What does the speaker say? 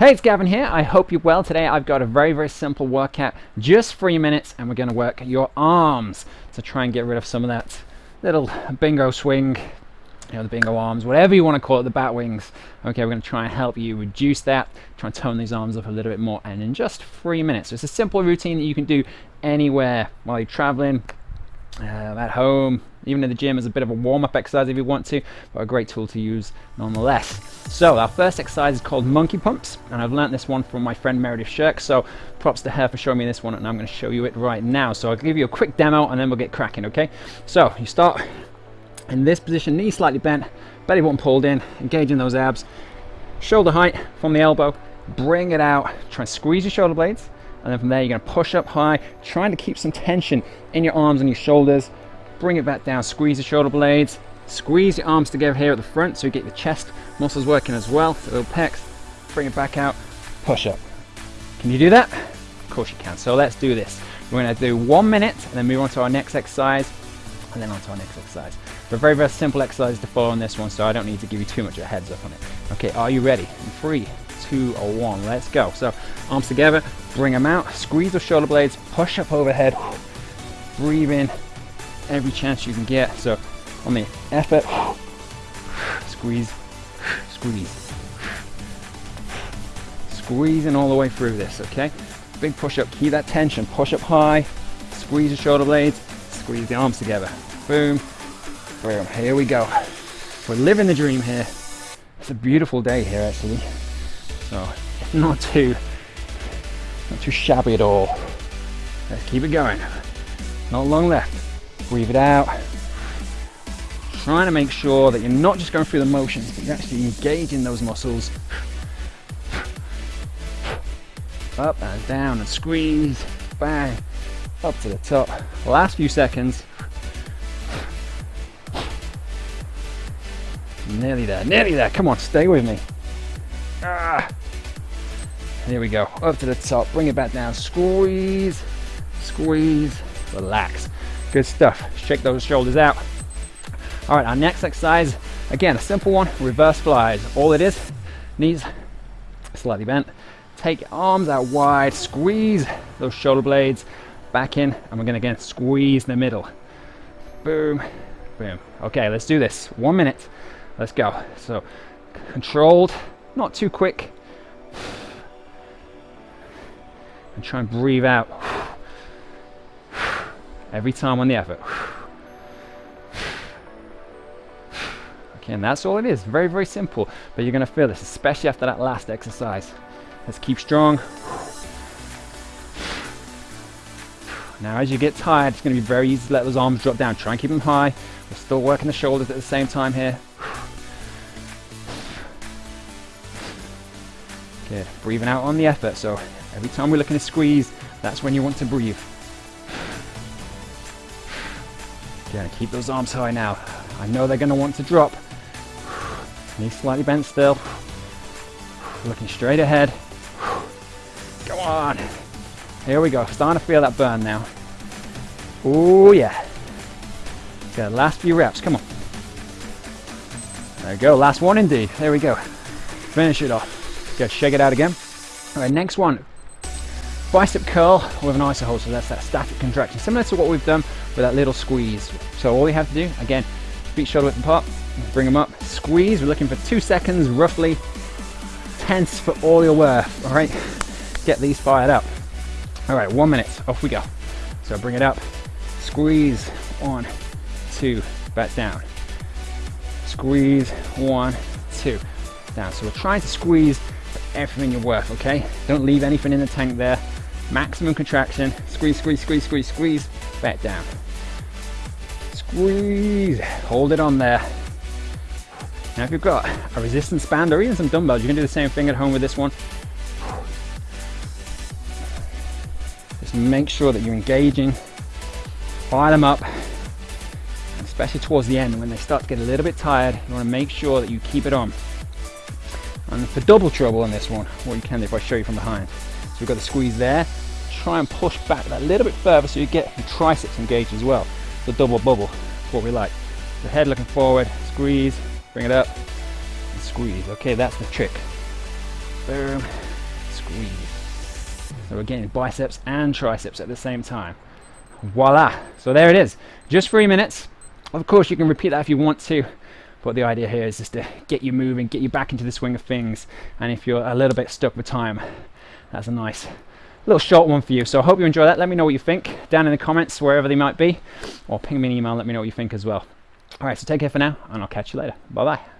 Hey, it's Gavin here. I hope you're well. Today I've got a very, very simple workout, just three minutes, and we're going to work your arms to try and get rid of some of that little bingo swing, you know, the bingo arms, whatever you want to call it, the bat wings. Okay, we're going to try and help you reduce that, try and tone these arms up a little bit more, and in just three minutes. So it's a simple routine that you can do anywhere while you're traveling, uh, at home, even in the gym as a bit of a warm-up exercise if you want to, but a great tool to use nonetheless. So our first exercise is called monkey pumps, and I've learnt this one from my friend Meredith Shirk, so props to her for showing me this one, and I'm going to show you it right now. So I'll give you a quick demo, and then we'll get cracking, okay? So you start in this position, knees slightly bent, belly button pulled in, engaging those abs, shoulder height from the elbow, bring it out, try and squeeze your shoulder blades, and then from there you're going to push up high trying to keep some tension in your arms and your shoulders. Bring it back down squeeze the shoulder blades. Squeeze your arms together here at the front so you get your chest muscles working as well little pecs. Bring it back out push up. Can you do that? Of course you can. So let's do this. We're to do one minute and then move on to our next exercise and then on to our next exercise. But very very simple exercise to follow on this one so I don't need to give you too much of a heads up on it. Okay are you ready? In three two or one. Let's go. So arms together bring them out squeeze the shoulder blades push up overhead breathe in every chance you can get. So on the effort squeeze squeeze squeezing all the way through this okay? Big push up keep that tension push up high squeeze the shoulder blades squeeze the arms together. Boom boom here we go. We're living the dream here. It's a beautiful day here actually so not too not too shabby at all. Let's keep it going. Not long left. Breathe it out. Trying to make sure that you're not just going through the motions, but you're actually engaging those muscles. Up and down and squeeze. Bang. Up to the top. Last few seconds. Nearly there, nearly there. Come on, stay with me. Ah. There we go, up to the top, bring it back down, squeeze, squeeze, relax. Good stuff, shake those shoulders out. All right, our next exercise, again, a simple one, reverse flies. All it is, knees slightly bent, take arms out wide, squeeze those shoulder blades back in, and we're gonna again squeeze the middle. Boom, boom. Okay, let's do this, one minute, let's go. So, controlled, not too quick, and try and breathe out every time on the effort. Okay, and that's all it is. Very, very simple. But you're going to feel this, especially after that last exercise. Let's keep strong. Now, as you get tired, it's going to be very easy to let those arms drop down. Try and keep them high. We're still working the shoulders at the same time here. Good. Breathing out on the effort. So Every time we're looking to squeeze, that's when you want to breathe. Gonna keep those arms high now. I know they're gonna want to drop. Knees slightly bent still. Looking straight ahead. Go on. Here we go. Starting to feel that burn now. Oh yeah. Okay, last few reps. Come on. There we go. Last one indeed. There we go. Finish it off. Good. Shake it out again. All right. Next one. Bicep curl with an iso hold so that's that static contraction similar to what we've done with that little squeeze. So all we have to do again feet shoulder width apart bring them up. Squeeze we're looking for two seconds roughly tense for all your worth all right? Get these fired up. All right one minute off we go. So bring it up. Squeeze one two back down. Squeeze one two down. So we're trying to squeeze everything you're worth okay don't leave anything in the tank there maximum contraction, squeeze, squeeze, squeeze, squeeze, squeeze, back down. Squeeze, hold it on there. Now if you've got a resistance band or even some dumbbells, you can do the same thing at home with this one. Just make sure that you're engaging, fire them up, especially towards the end when they start to get a little bit tired, you want to make sure that you keep it on. And for double trouble on this one, what you can do if I show you from behind. So we've got the squeeze there, try and push back that little bit further so you get the triceps engaged as well. The double bubble, what we like. The head looking forward, squeeze, bring it up, and squeeze. Okay, that's the trick. Boom, squeeze. So we're getting biceps and triceps at the same time. Voila! So there it is. Just three minutes. Of course, you can repeat that if you want to, but the idea here is just to get you moving, get you back into the swing of things. And if you're a little bit stuck with time, that's a nice little short one for you. So I hope you enjoy that. Let me know what you think down in the comments, wherever they might be, or ping me an email. Let me know what you think as well. All right, so take care for now, and I'll catch you later. Bye bye.